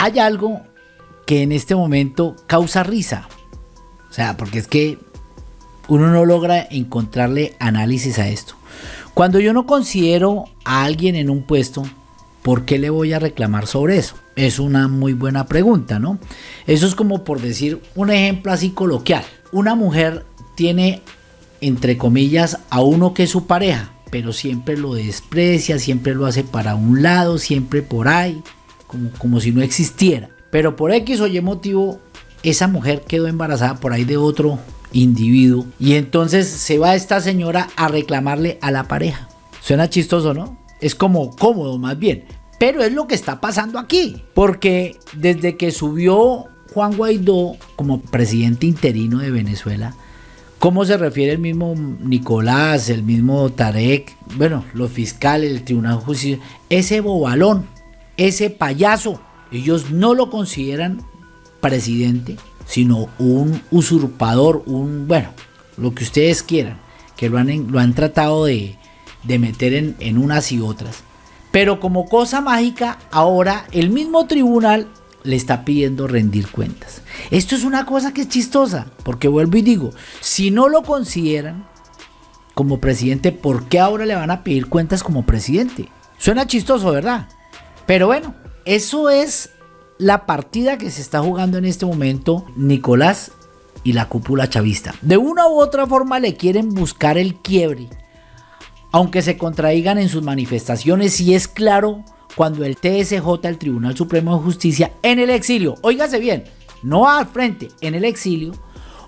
hay algo que en este momento causa risa. O sea, porque es que uno no logra encontrarle análisis a esto. Cuando yo no considero a alguien en un puesto, ¿por qué le voy a reclamar sobre eso? Es una muy buena pregunta, ¿no? Eso es como por decir un ejemplo así coloquial. Una mujer tiene, entre comillas, a uno que es su pareja, pero siempre lo desprecia, siempre lo hace para un lado, siempre por ahí, como, como si no existiera. Pero por X o Y motivo, esa mujer quedó embarazada por ahí de otro individuo y entonces se va esta señora a reclamarle a la pareja. Suena chistoso, ¿no? Es como cómodo más bien. Pero es lo que está pasando aquí. Porque desde que subió Juan Guaidó como presidente interino de Venezuela, ¿cómo se refiere el mismo Nicolás, el mismo Tarek, bueno, los fiscales, el Tribunal de Justicia, ese bobalón, ese payaso, ellos no lo consideran presidente, sino un usurpador, un, bueno, lo que ustedes quieran, que lo han, lo han tratado de, meter en, en unas y otras. Pero como cosa mágica, ahora el mismo tribunal le está pidiendo rendir cuentas. Esto es una cosa que es chistosa, porque vuelvo y digo, si no lo consideran como presidente, ¿por qué ahora le van a pedir cuentas como presidente? Suena chistoso, ¿verdad? Pero bueno, eso es la partida que se está jugando en este momento Nicolás y la cúpula chavista. De una u otra forma le quieren buscar el quiebre, aunque se contradigan en sus manifestaciones y es claro cuando el TSJ, el Tribunal Supremo de Justicia, en el exilio, óigase bien, no al frente, en el exilio,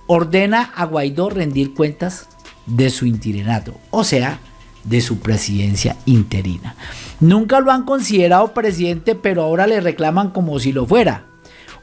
ordena a Guaidó rendir cuentas de su interinato, o sea, de su presidencia interina. Nunca lo han considerado presidente, pero ahora le reclaman como si lo fuera.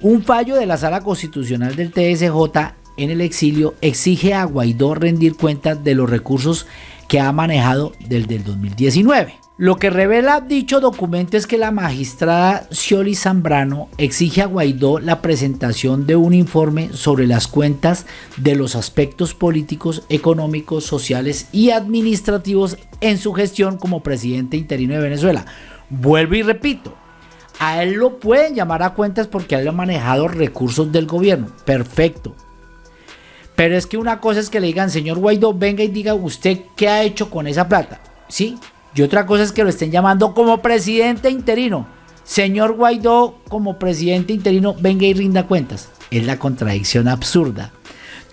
Un fallo de la Sala Constitucional del TSJ en el exilio exige a Guaidó rendir cuentas de los recursos que ha manejado desde el 2019. Lo que revela dicho documento es que la magistrada Scioli Zambrano exige a Guaidó la presentación de un informe sobre las cuentas de los aspectos políticos, económicos, sociales y administrativos en su gestión como presidente interino de Venezuela. Vuelvo y repito, a él lo pueden llamar a cuentas porque él ha manejado recursos del gobierno. Perfecto. Pero es que una cosa es que le digan, señor Guaidó, venga y diga usted qué ha hecho con esa plata. Sí, y otra cosa es que lo estén llamando como presidente interino. Señor Guaidó, como presidente interino, venga y rinda cuentas. Es la contradicción absurda.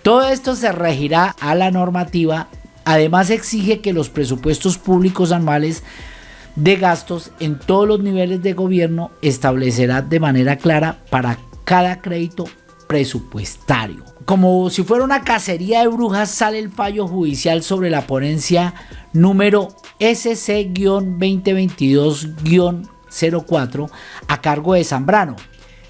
Todo esto se regirá a la normativa. Además exige que los presupuestos públicos anuales de gastos en todos los niveles de gobierno establecerá de manera clara para cada crédito presupuestario. Como si fuera una cacería de brujas sale el fallo judicial sobre la ponencia número SC-2022-04 a cargo de Zambrano.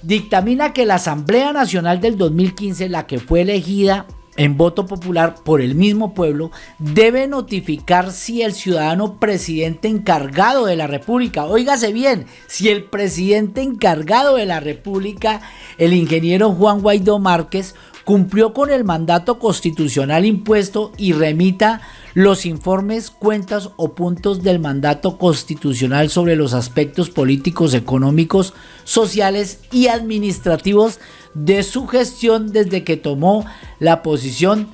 Dictamina que la Asamblea Nacional del 2015, la que fue elegida en voto popular por el mismo pueblo, debe notificar si el ciudadano presidente encargado de la República, óigase bien, si el presidente encargado de la República, el ingeniero Juan Guaidó Márquez, cumplió con el mandato constitucional impuesto y remita los informes, cuentas o puntos del mandato constitucional sobre los aspectos políticos, económicos, sociales y administrativos de su gestión desde que tomó la posición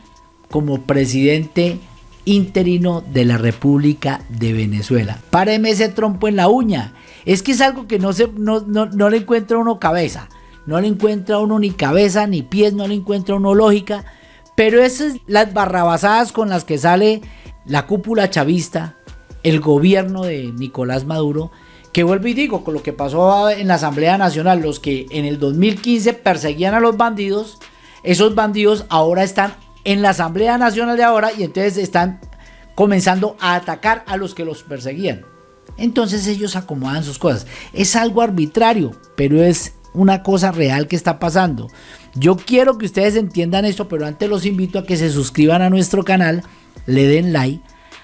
como presidente interino de la República de Venezuela. Páreme ese trompo en la uña. Es que es algo que no, se, no, no le encuentra uno cabeza. No le encuentra uno ni cabeza ni pies, no le encuentra uno lógica. Pero esas las barrabasadas con las que sale la cúpula chavista, el gobierno de Nicolás Maduro, que vuelvo y digo, con lo que pasó en la Asamblea Nacional, los que en el 2015 perseguían a los bandidos, esos bandidos ahora están en la Asamblea Nacional de ahora y entonces están comenzando a atacar a los que los perseguían. Entonces ellos acomodan sus cosas. Es algo arbitrario, pero es una cosa real que está pasando. Yo quiero que ustedes entiendan esto, pero antes los invito a que se suscriban a nuestro canal, le den like,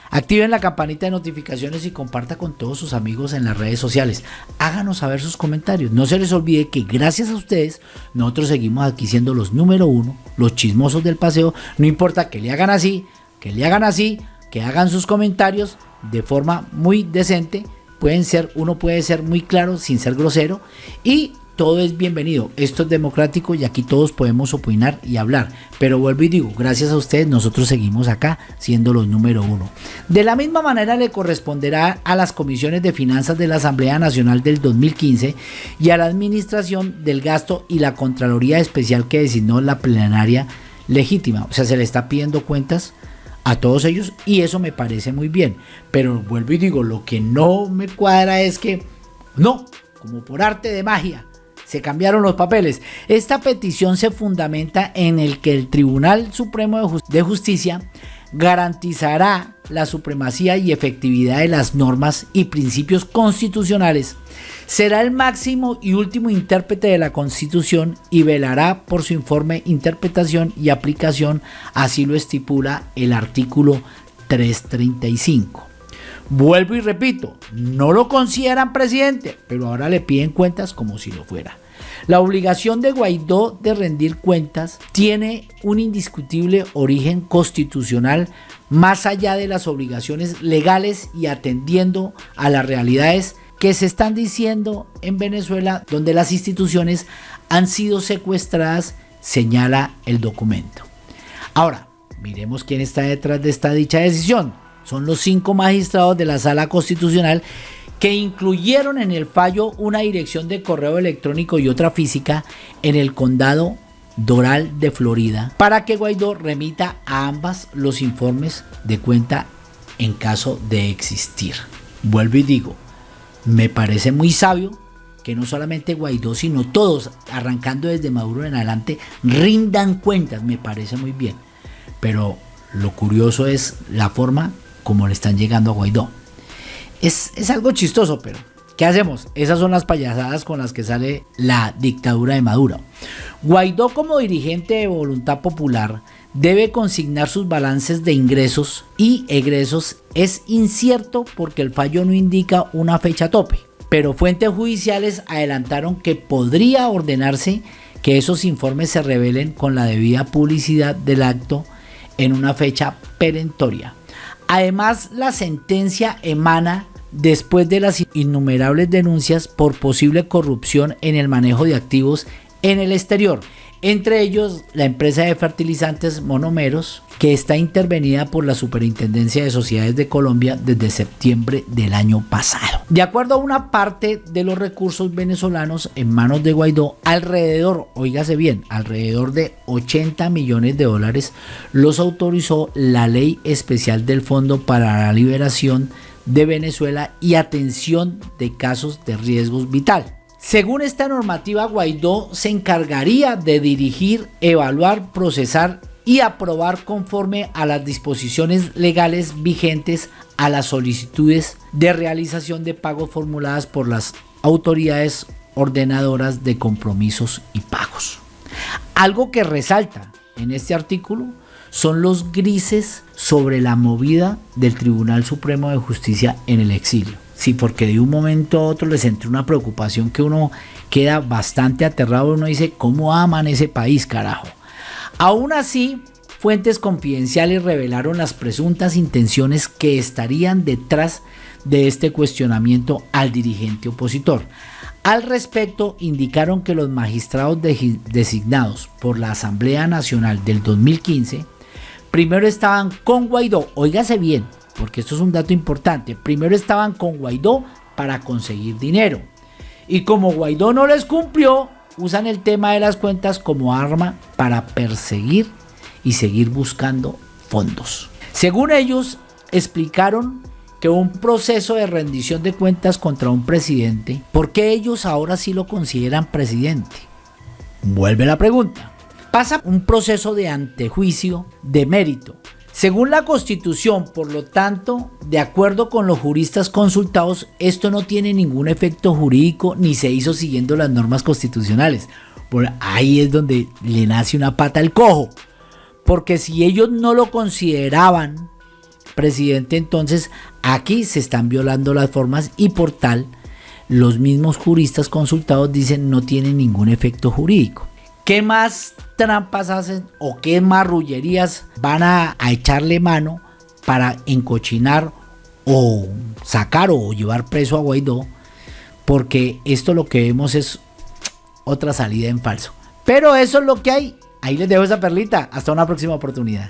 activen la campanita de notificaciones y comparta con todos sus amigos en las redes sociales. Háganos saber sus comentarios. No se les olvide que gracias a ustedes nosotros seguimos aquí siendo los número uno, los chismosos del paseo. No importa que le hagan así, que le hagan así, que hagan sus comentarios de forma muy decente. Pueden ser, uno puede ser muy claro sin ser grosero y todo es bienvenido. Esto es democrático y aquí todos podemos opinar y hablar. Pero vuelvo y digo, gracias a ustedes nosotros seguimos acá siendo los número uno. De la misma manera le corresponderá a las comisiones de finanzas de la Asamblea Nacional del 2015 y a la administración del gasto y la Contraloría Especial que designó la plenaria legítima. O sea, se le está pidiendo cuentas a todos ellos y eso me parece muy bien. Pero vuelvo y digo, lo que no me cuadra es que no, como por arte de magia, se cambiaron los papeles. Esta petición se fundamenta en el que el Tribunal Supremo de Justicia garantizará la supremacía y efectividad de las normas y principios constitucionales. Será el máximo y último intérprete de la Constitución y velará por su informe, interpretación y aplicación, así lo estipula el artículo 335. Vuelvo y repito, no lo consideran presidente, pero ahora le piden cuentas como si lo fuera. La obligación de Guaidó de rendir cuentas tiene un indiscutible origen constitucional más allá de las obligaciones legales y atendiendo a las realidades que se están diciendo en Venezuela donde las instituciones han sido secuestradas, señala el documento. Ahora, miremos quién está detrás de esta dicha decisión son los cinco magistrados de la Sala Constitucional que incluyeron en el fallo una dirección de correo electrónico y otra física en el condado Doral de Florida para que Guaidó remita a ambas los informes de cuenta en caso de existir. Vuelvo y digo, me parece muy sabio que no solamente Guaidó, sino todos, arrancando desde Maduro en adelante, rindan cuentas, me parece muy bien. Pero lo curioso es la forma como le están llegando a Guaidó. Es, es algo chistoso, pero ¿qué hacemos? Esas son las payasadas con las que sale la dictadura de Maduro. Guaidó como dirigente de voluntad popular debe consignar sus balances de ingresos y egresos. Es incierto porque el fallo no indica una fecha tope, pero fuentes judiciales adelantaron que podría ordenarse que esos informes se revelen con la debida publicidad del acto en una fecha perentoria. Además, la sentencia emana después de las innumerables denuncias por posible corrupción en el manejo de activos en el exterior entre ellos la empresa de fertilizantes Monomeros, que está intervenida por la Superintendencia de Sociedades de Colombia desde septiembre del año pasado. De acuerdo a una parte de los recursos venezolanos en manos de Guaidó, alrededor, oígase bien, alrededor de 80 millones de dólares los autorizó la ley especial del Fondo para la Liberación de Venezuela y atención de casos de riesgos vital. Según esta normativa, Guaidó se encargaría de dirigir, evaluar, procesar y aprobar conforme a las disposiciones legales vigentes a las solicitudes de realización de pagos formuladas por las autoridades ordenadoras de compromisos y pagos. Algo que resalta en este artículo son los grises sobre la movida del Tribunal Supremo de Justicia en el exilio. Sí, porque de un momento a otro les entra una preocupación que uno queda bastante aterrado. Uno dice, ¿cómo aman ese país, carajo? Aún así, fuentes confidenciales revelaron las presuntas intenciones que estarían detrás de este cuestionamiento al dirigente opositor. Al respecto, indicaron que los magistrados designados por la Asamblea Nacional del 2015 primero estaban con Guaidó, óigase bien, porque esto es un dato importante. Primero estaban con Guaidó para conseguir dinero. Y como Guaidó no les cumplió, usan el tema de las cuentas como arma para perseguir y seguir buscando fondos. Según ellos, explicaron que un proceso de rendición de cuentas contra un presidente, ¿por qué ellos ahora sí lo consideran presidente? Vuelve la pregunta. Pasa un proceso de antejuicio de mérito según la Constitución, por lo tanto, de acuerdo con los juristas consultados, esto no tiene ningún efecto jurídico ni se hizo siguiendo las normas constitucionales. Por ahí es donde le nace una pata al cojo. Porque si ellos no lo consideraban presidente, entonces aquí se están violando las formas y por tal, los mismos juristas consultados dicen no tiene ningún efecto jurídico. ¿Qué más trampas hacen o qué marrullerías van a, echarle mano para encochinar o sacar o llevar preso a Guaidó? Porque esto lo que vemos es otra salida en falso. Pero eso es lo que hay. Ahí les dejo esa perlita. Hasta una próxima oportunidad.